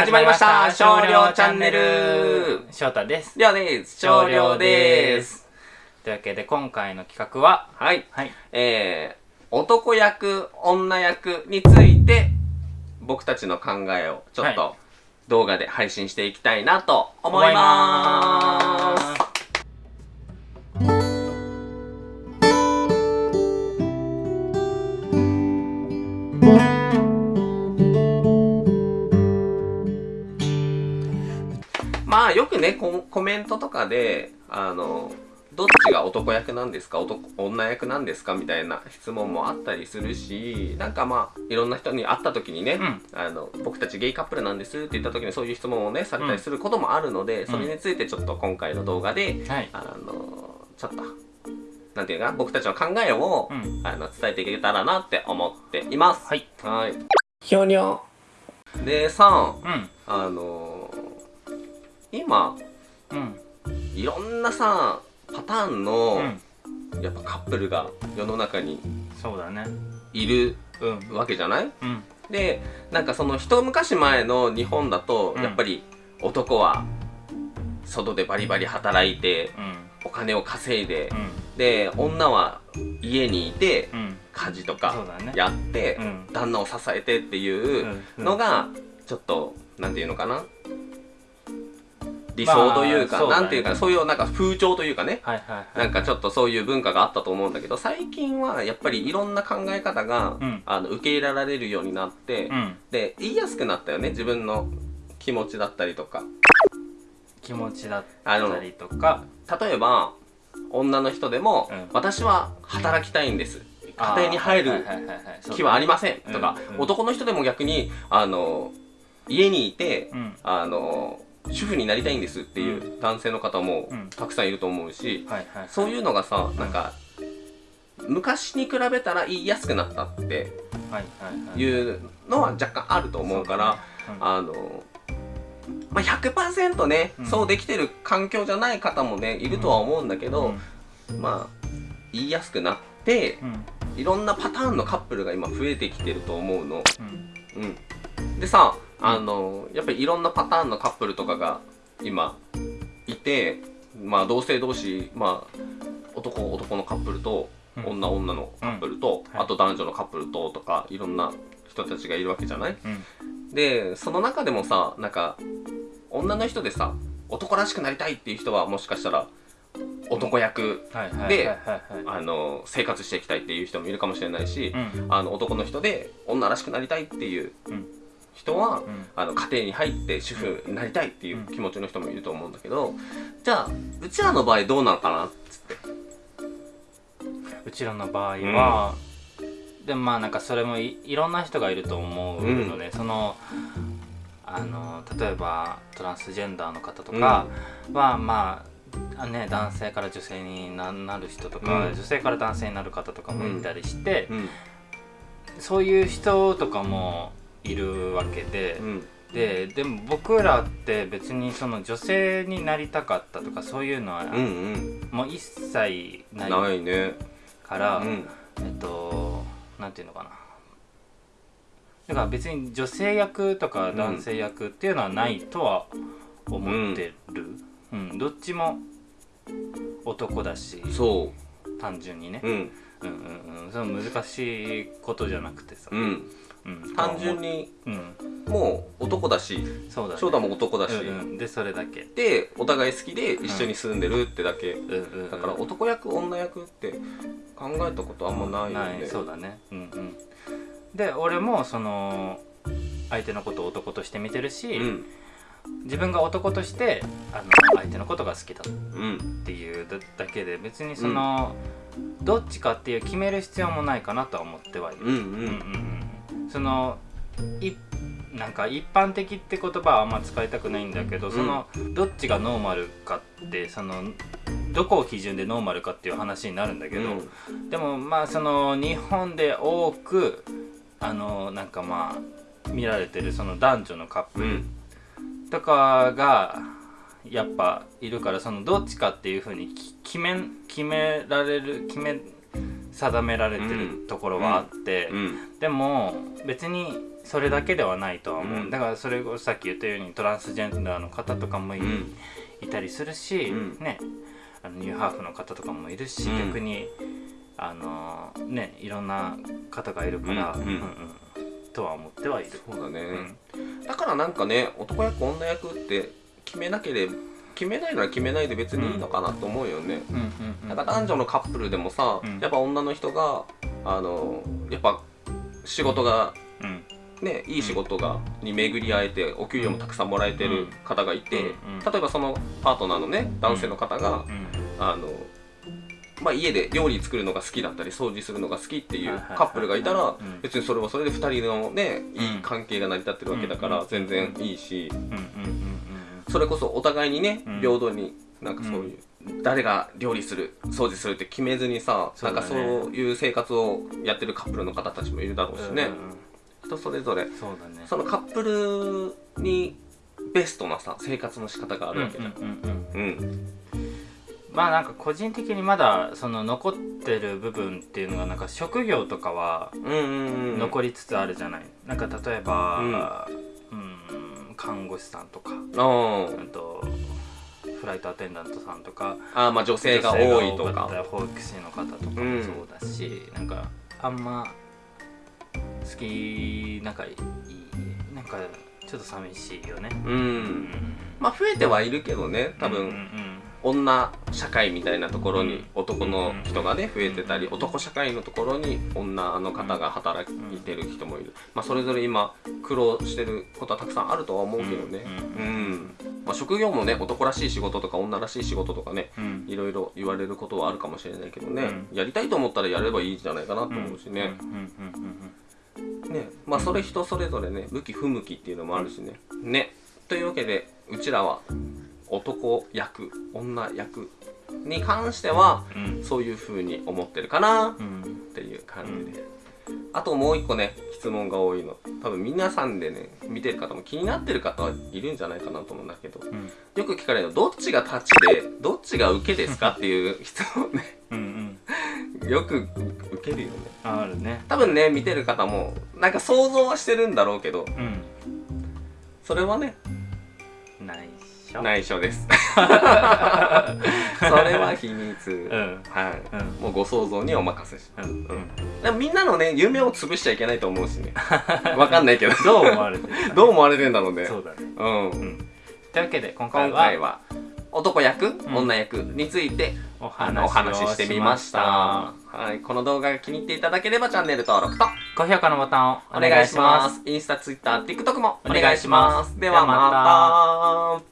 始まりました。少量チャンネル。翔太です。りょうです。少量です。というわけで今回の企画ははい。はい。えー、男役女役について僕たちの考えをちょっはと動画で配信していきたいなと思いますまあよくねココメントとかであのどっちが男役なんですか男女役なんですかみたいな質問もあったりするしなんかまあいろんな人に会った時にね、うん。あの僕たちゲイカップルなんですって言った時にそういう質問をねされたりすることもあるので、それについてちょっと今回の動画で、はい。あのちょっとなんていうかな僕たちの考えを、うん。あの伝えていけたらなって思っています。はい。はい。ひょにょ。でさうん。あの今うん。いろんなさパターンうの、ん。やっぱカップルが世の中にそうだね。いるうん。わけじゃない？うん。でなんかその一昔前の日本だと、うん。やっぱり男は外でバリバリ働いてうん。お金を稼いでう、ん。で女は家にいてうん。家事とかやって、うん。旦那を支えてっていううん。のがちょっとなんていうのかな？理想というか、まあなんていうかそういうなんか風潮というかね。はいはいはい。なんかちょっとそういう文化があったと思うんだけど最近はやっぱりいろんな考え方が、うん。あの受け入れられるようになって、うん。で言いやすくなったよね。自分の気持ちだったりとか。気持ちだったりとか。例えば女の人でも、うん。私は働きたいんです。家庭に入る気はありません。とか、うん。うん。男の人でも逆にあの家にいて、うん。あの主婦になりたいんですっていう男性の方もうん。たくさんいると思うし、はいはい。そういうのがさなんか昔に比べたら言いやすくなったってはいうのは若干あると思うから、あの、まあ、100%ね、うん。そうできてる環境じゃない方もねいるとは思うんだけど、まあ言いやすくなっていろんなパターンのカップルが今増えてきてると思うの。うん。うん、でさあのやっぱりいろんなパターンのカップルとかが今いてまあ同性同士まあ男男のカップルとうん。女女のカップルと、はい。あと男女のカップルととかいろんな人たちがいるわけじゃない？うん。でその中でもさなんか女の人でさ男らしくなりたいっていう人はもしかしたら男役で生活していきたいっていう人もいるかもしれないし、うん。あの男の人で女らしくなりたいっていううん人は、うん。あの家庭に入って主婦になりたいっていう気持ちの人もいると思うんだけどじゃあうちらの場合どうなのかなっつって。うちらの場合は、でもまあなんかそれもいいろんな人がいると思うので、そのあの例えばトランスジェンダーの方とかは、まあね男性から女性にななる人とか、うん。女性から男性になる方とかもいたりして、うん。そういう人とかもいるわけで、うん。ででも僕らって別にその女性になりたかったとかそういうのは、うんうん。もう一切ないないね。から。うん。えっとなんていうのかな。だから別に女性役とか男性役っていうのはないとは思ってる、うん。どっちも男だしそ単純にね。う、うんうんうんうん。その難しいことじゃなくてさ、うん。うん。単純にうん。もう男だしそうだね。翔太も男だし、うんうん、でそれだけ、でお互い好きで一緒に住んでるってだけ、うん。うんうん、だから男役女役って考えたことあんまないよね、そうだね。うんうん。で俺もその相手のことを男として見てるし、うん。自分が男としてあの相手のことが好きだっうんていうだだけで別にその、どっちかっていう決める必要もないかなとは思ってはいる、うんうん。うんうんうん。そのいなんか一般的って言葉はあんま使いたくないんだけど、うん。そのどっちがノーマルかってそのどこを基準でノーマルかっていう話になるんだけど、でもまあその日本で多くあのなんかまあ見られてるその男女のカップルうん。とかがやっぱいるからそのどっちかっていうふうにき決め決められる決め定められてるところはあって、うんでも別にそれだけではないとは思う、うん。だからそれをさっき言ったようにトランスジェンダーの方とかもい,、たりするし、うん。ねあのニューハーフの方とかもいるし、うん。逆にあのねいろんな方がいるから、うんうん。とは思ってはいる。そうだね、うん。だからなんかね男役女役って決めなければ決めないなら決めないで別にいいのかなと思うよね、なんか男女のカップルでもさ、うん。やっぱ女の人があのやっぱ仕事がうん。ねいい仕事がに巡り合えてお給料もたくさんもらえてる方がいて、例えばそのパートナーのね男性の方が、うん。あのまあ、家で料理作るのが好きだったり掃除するのが好きっていうカップルがいたらうん。別にそれはそれで2人のねいいうん関係が成り立ってるわけだかうん。ら全然いいし。うんうんうんそれこそお互いにねうん。平等になんかそういう誰が料理する掃除するって決めずにさそうんかねそういう生活をやってるカップルの方たちもいるだろうしね。人それぞれ。そうだね。そのカップルにベストなさ生活の仕方があるわけだうんうんまあなんか個人的にまだその残ってる部分っていうのがなんか職業とかは残りつつあるじゃない、なんか例えば、うん、看護師さんとか、とフライトアテンダントさんとかあーまあ女性が多いとか。保育士の方とかうん。もそうだし、なんかあんま好きなんかいいなんかちょっと寂しいよね。ううん。んまあ増えてはいるけどね多分、うんうん女社会みたいなところにうん。男の人がね増えてたり男社会のところに女の方が働いてる人もいる、まあ、それぞれ今苦労してることはたくさんあるとは思うけどね。ううんん、まあ、職業もね男らしい仕事とか女らしい仕事とかねうん。いろいろ言われることはあるかもしれないけどね、うん。やりたいと思ったらやればいいんじゃないかなと思うしね、ね。まあそれ人それぞれね向き不向きっていうのもあるしね。ね。というわけでうちらは男役女役に関してはそういう風に思ってるかなっうん。ていう感じで、あともう一個ね質問が多いの。多分皆さんでね見てる方も気になってる方はいるんじゃないかなと思うんだけど。うん。よく聞かれるのどっちが立ちでどっちが受けですかっていう質問ね。うんうん。よく受けるよね。あるね。多分ね見てる方もなんか想像はしてるんだろうけど。うん。それはね内緒内緒です。それは秘密、うん。はい、うん。もうご想像にお任せし。うん。うん。みんなのね夢を潰しちゃいけないと思うしね。わかんないけど。どう思われてるかどう思われてんだろうね。そうだね。うん。うん。というわけで今回今は男役、ん。女役についておあのお話ししてみました。はい、この動画が気に入っていただければチャンネル登録と高評価のボタンをお願いします。インスタ、ツイッター、TikTok もお願いします。ではまた